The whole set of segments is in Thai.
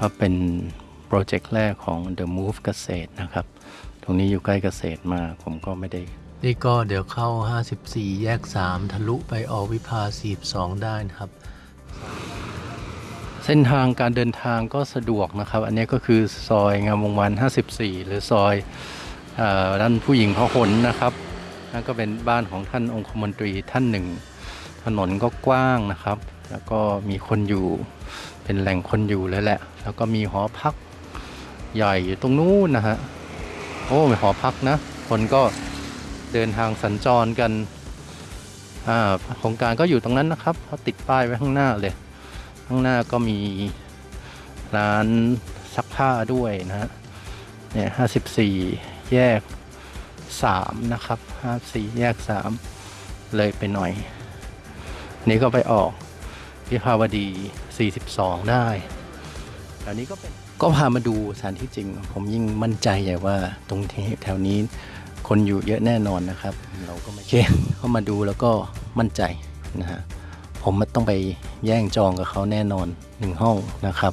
ก็เป็นโปรเจกต์แรกของ The Move เกษตรนะครับ ตรงนี้อยู่ใกล้เกษตรมาก ผมก็ไม่ได้ นี่ก็เดี๋ยวเข้า 54 แยก 3 ทะลุไปออกวิภา 42 ได้นะครับ เส้นทางการเดินทางก็สะดวกนะครับ อันนี้ก็คือซอยงามวงวาน 54 หรือซอยเออด้านผู้หญิงพหลนะครับนั่นก็เป็นบ้านของท่านองคมนตรีท่านหนึ่ง ถนนก็กว้างนะครับ แล้วก็มีคนอยู่เป็นแหล่งคนอยู่เลยแหละ แล้วก็มีหอพักใหญ่อยู่ตรงนู้นนะฮะโอ้มีหอพักนะ คนก็เดินทางสัญจรกันอ่าโครงการก็อยู่ตรงนั้นนะครับเขาติดป้ายไว้ข้างหน้าเลย ข้างหน้าก็มีร้านซักผ้าด้วยนะฮะเนี่ยห้าสิบสี่แยกสามนะครับห้าสี่แยกสามเลยไปหน่อย นี่ก็ไปออก วิภาวดี 42 ได้แถวนี้ก็เป็นก็พามาดูสถานที่จริง ผมยิ่งมั่นใจใหญ่ว่าตรงที่แถวนี้คนอยู่เยอะแน่นอนนะครับ เราก็ไม่เก่งเข้ามาดูแล้วก็มั่นใจนะฮะผมมันต้องไปแย่งจองกับเขาแน่นอนหนึ่งห้องนะครับ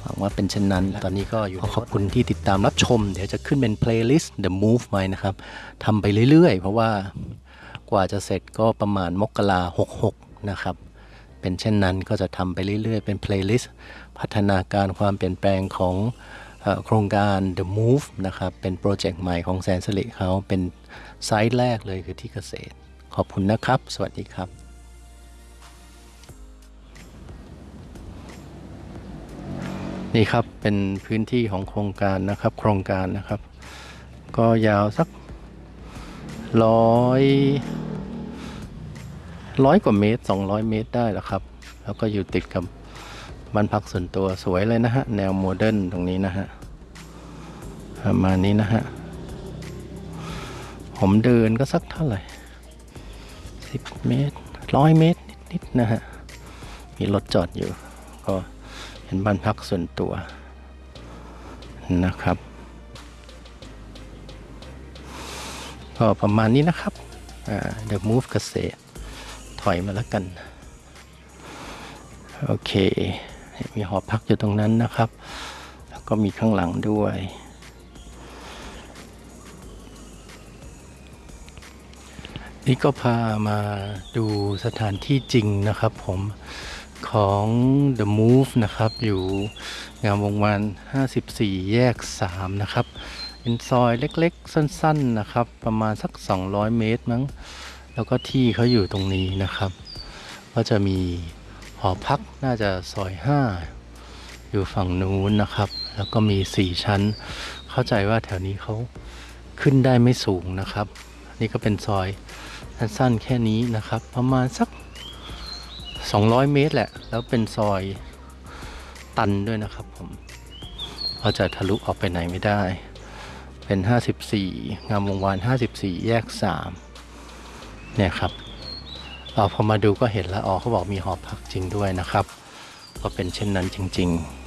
หวังว่าเป็นเช่นนั้น ตอนนี้ก็อยู่ขอบคุณที่ติดตามรับชม เดี๋ยวจะขึ้นเป็น playlist The Move ไว้นะครับทำไปเรื่อยๆ เพราะว่ากว่าจะเสร็จก็ประมาณมกราหกหกนะครับ เป็นเช่นนั้นก็จะทำไปเรื่อยๆ เป็น playlist พัฒนาการความเปลี่ยนแปลงของโครงการ The Move นะครับ เป็นโปรเจกต์ใหม่ของแสนสิริเขาเป็นไซต์แรกเลยคือที่เกษตร ขอบคุณนะครับ สวัสดีครับนี่ครับเป็นพื้นที่ของโครงการนะครับ โครงการนะครับ ก็ยาวสักร้อย ร้อยกว่าเมตร 200 เมตรได้แล้วครับ แล้วก็อยู่ติดกับบ้านพักส่วนตัวสวยเลยนะฮะ แนวโมเดิร์นตรงนี้นะฮะประมาณนี้นะฮะ ผมเดินก็สักเท่าไหร่ 10 เมตรร้อยเมตรนิดๆนะฮะ มีรถจอดอยู่ ก็เป็นบ้านพักส่วนตัวนะครับ ก็ประมาณนี้นะครับ The Move เกษตร อยมาแล้วกัน โอเค มีหอพักอยู่ตรงนั้นนะครับ แล้วก็มีข้างหลังด้วย นี่ก็พามาดูสถานที่จริงนะครับผมของ The Move นะครับ อยู่งามวงวาน 54 แยก 3 นะครับ เป็นซอยเล็กๆ สั้น ๆ นะครับ ประมาณสัก 200 เมตรมั้ง แล้วก็ที่เขาอยู่ตรงนี้นะครับ ก็จะมีหอพักน่าจะซอย 5 อยู่ฝั่งนู้นนะครับ แล้วก็มี 4 ชั้น เข้าใจว่าแถวนี้เขาขึ้นได้ไม่สูงนะครับ นี่ก็เป็นซอยสั้นๆแค่นี้นะครับ ประมาณสัก 200 เมตรแหละ แล้วเป็นซอยตันด้วยนะครับผมเราจะทะลุออกไปไหนไม่ได้ เป็น 54 งามวงวาน 54 แยก 3 เนี่ยครับเราพอมาดูก็เห็นแล้วอ๋อเขาบอกมีหอพักจริงด้วยนะครับ ก็เป็นเช่นนั้นจริง ๆ